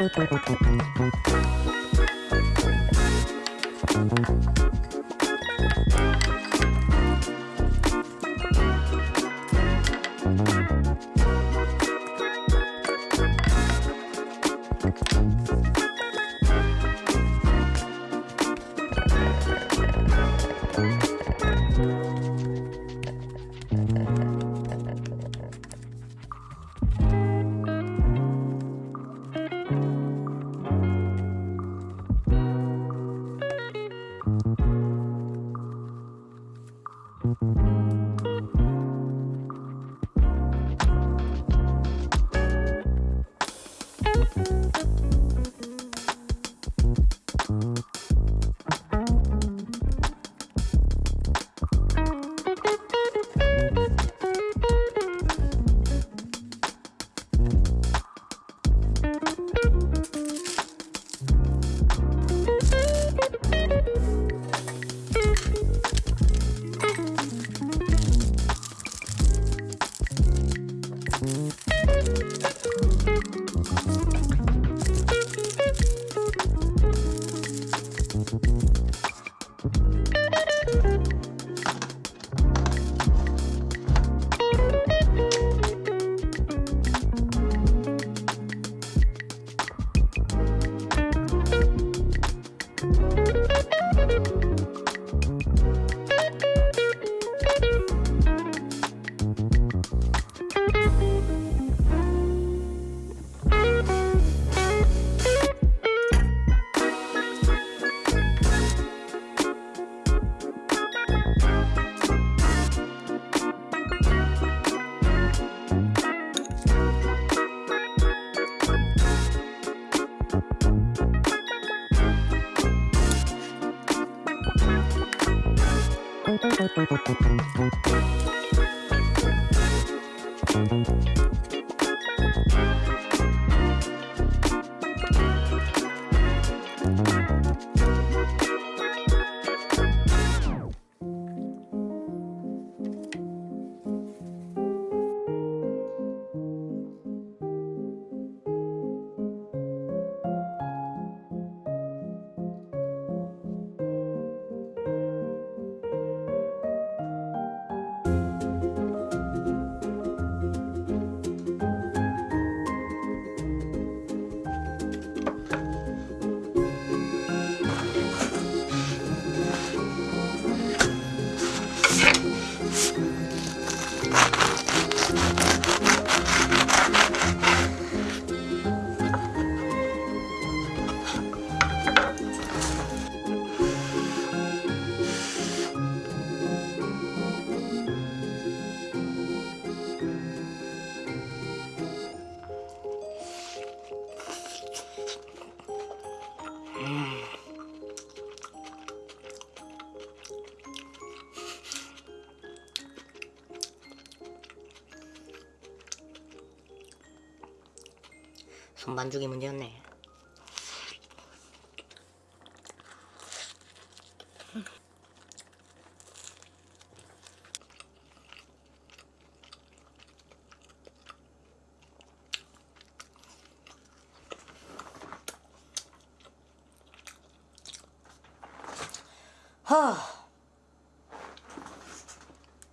Thank you. Mm-hmm. Thank you. 손반죽이 문제였네. 하.